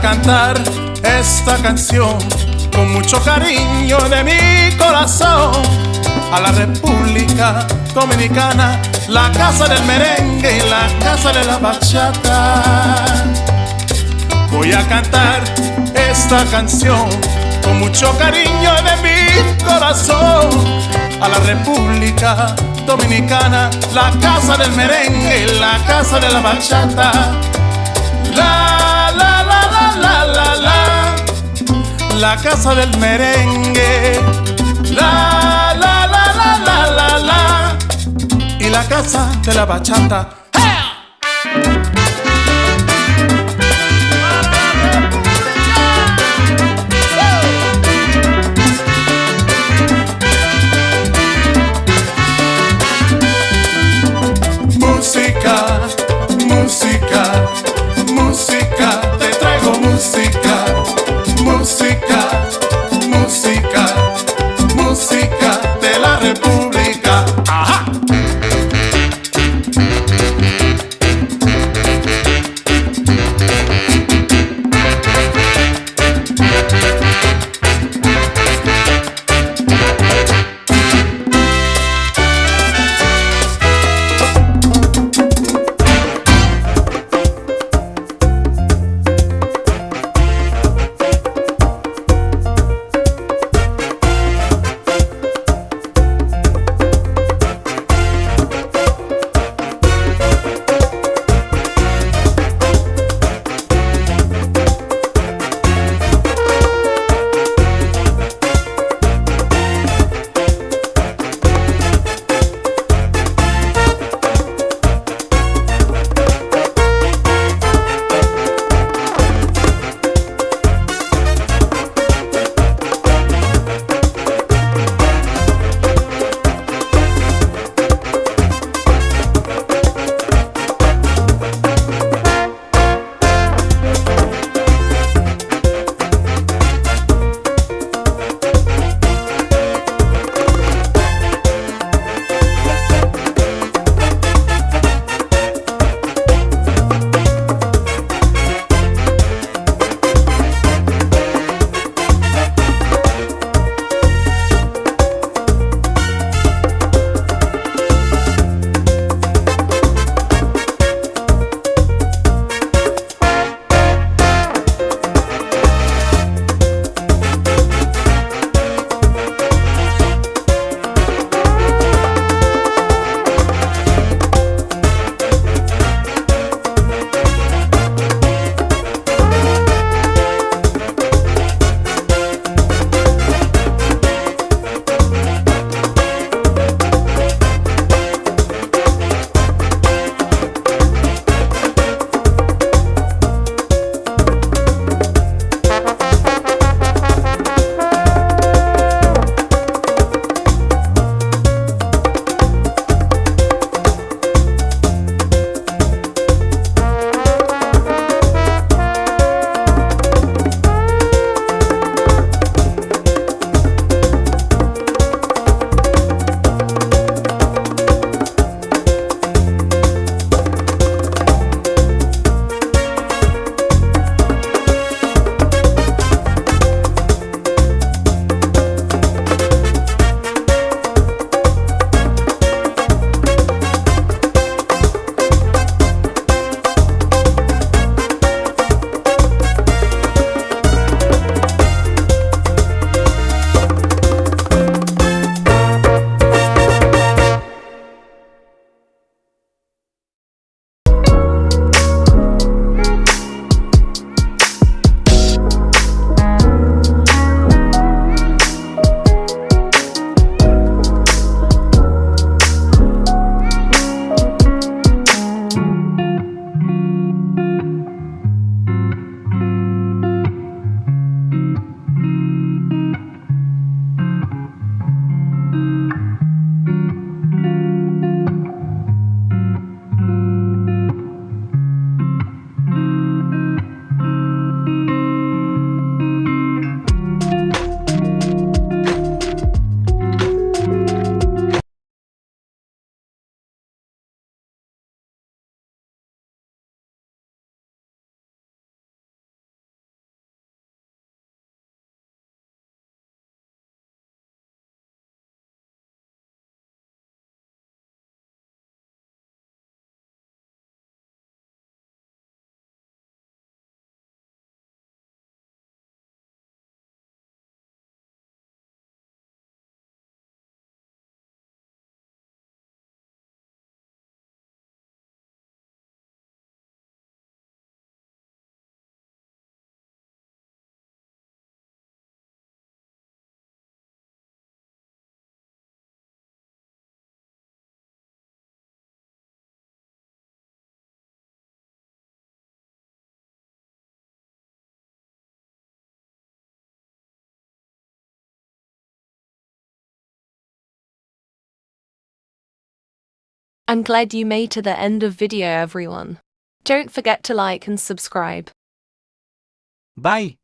cantar esta canción con mucho cariño de mi corazón a la República Dominicana, la casa del merengue y la casa de la bachata. Voy a cantar esta canción con mucho cariño de mi corazón a la República Dominicana, la casa del merengue y la casa de la bachata. La la, casa del merengue. La la la la la la la y la casa de la bachata. I'm glad you made to the end of video everyone. Don't forget to like and subscribe. Bye!